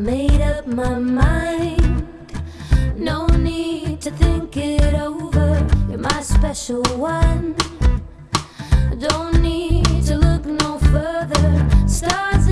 made up my mind. No need to think it over. You're my special one. Don't need to look no further. Stars